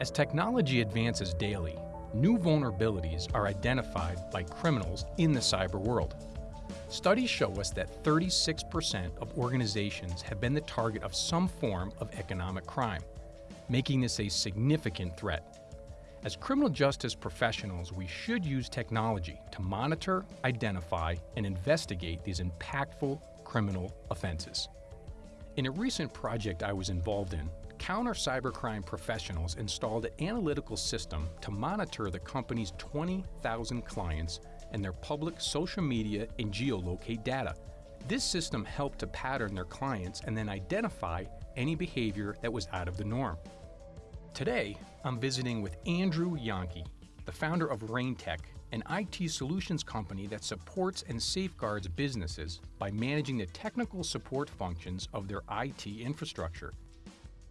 As technology advances daily, new vulnerabilities are identified by criminals in the cyber world. Studies show us that 36% of organizations have been the target of some form of economic crime, making this a significant threat. As criminal justice professionals, we should use technology to monitor, identify, and investigate these impactful criminal offenses. In a recent project I was involved in, counter cybercrime professionals installed an analytical system to monitor the company's 20,000 clients and their public social media and geolocate data. This system helped to pattern their clients and then identify any behavior that was out of the norm. Today, I'm visiting with Andrew Jahnke, the founder of RainTech, an IT solutions company that supports and safeguards businesses by managing the technical support functions of their IT infrastructure.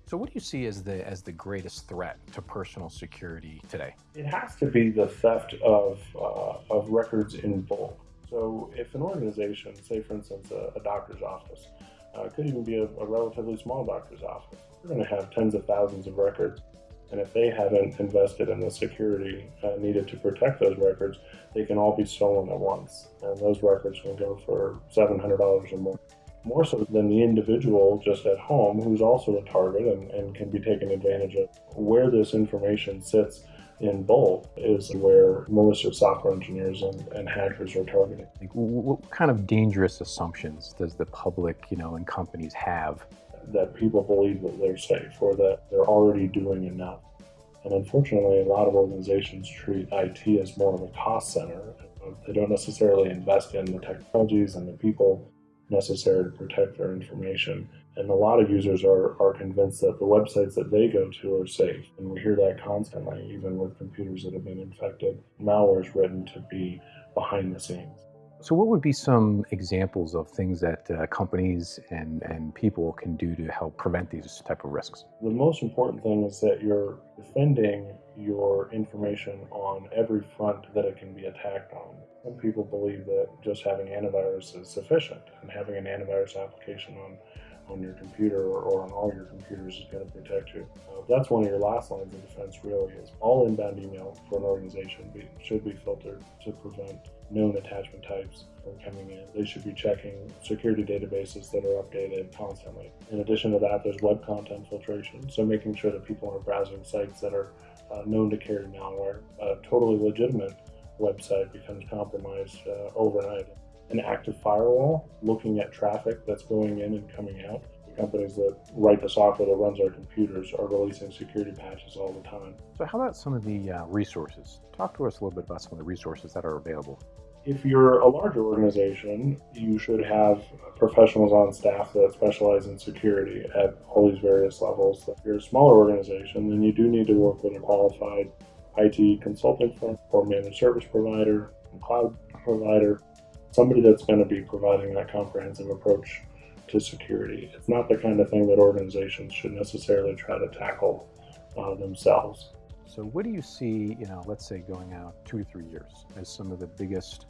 So what do you see as the as the greatest threat to personal security today? It has to be the theft of uh, of records in bulk. So if an organization, say for instance a, a doctor's office, uh, could even be a, a relatively small doctor's office, they're going to have tens of thousands of records. And if they haven't invested in the security uh, needed to protect those records, they can all be stolen at once. And those records can go for $700 or more more so than the individual just at home who's also a target and, and can be taken advantage of. Where this information sits in bulk is where malicious software engineers and, and hackers are targeting. Like, what kind of dangerous assumptions does the public, you know, and companies have? That people believe that they're safe or that they're already doing enough. And unfortunately, a lot of organizations treat IT as more of a cost center. They don't necessarily invest in the technologies and the people necessary to protect their information. And a lot of users are, are convinced that the websites that they go to are safe. And we hear that constantly, even with computers that have been infected. Malware is written to be behind the scenes. So what would be some examples of things that uh, companies and, and people can do to help prevent these type of risks? The most important thing is that you're defending your information on every front that it can be attacked on. Some people believe that just having antivirus is sufficient and having an antivirus application on on your computer or, on all your computers is going to protect you. Uh, that's one of your last lines of defense really is all inbound email for an organization be, should be filtered to prevent known attachment types from coming in. They should be checking security databases that are updated constantly. In addition to that, there's web content filtration, so making sure that people are browsing sites that are uh, known to carry malware. A totally legitimate website becomes compromised uh, overnight an active firewall looking at traffic that's going in and coming out. The companies that write the software that runs our computers are releasing security patches all the time. So how about some of the uh, resources? Talk to us a little bit about some of the resources that are available. If you're a larger organization, you should have professionals on staff that specialize in security at all these various levels. If you're a smaller organization, then you do need to work with a qualified IT consulting firm or managed service provider, cloud provider, somebody that's going to be providing that comprehensive approach to security. It's not the kind of thing that organizations should necessarily try to tackle uh, themselves. So what do you see, you know, let's say going out two or three years as some of the biggest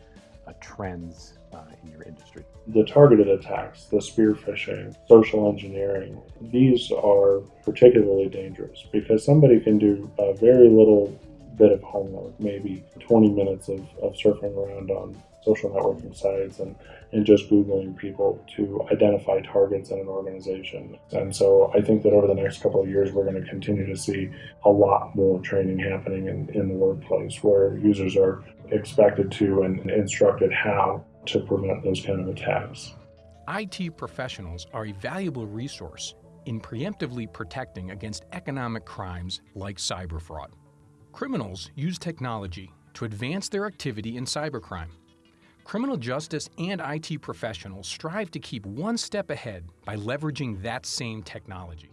uh, trends uh, in your industry? The targeted attacks, the spear phishing, social engineering, these are particularly dangerous because somebody can do a very little bit of homework, maybe 20 minutes of, of surfing around on social networking sites and, and just Googling people to identify targets in an organization. And so I think that over the next couple of years, we're going to continue to see a lot more training happening in, in the workplace where users are expected to and instructed how to prevent those kind of attacks. IT professionals are a valuable resource in preemptively protecting against economic crimes like cyber fraud. Criminals use technology to advance their activity in cybercrime. Criminal justice and IT professionals strive to keep one step ahead by leveraging that same technology.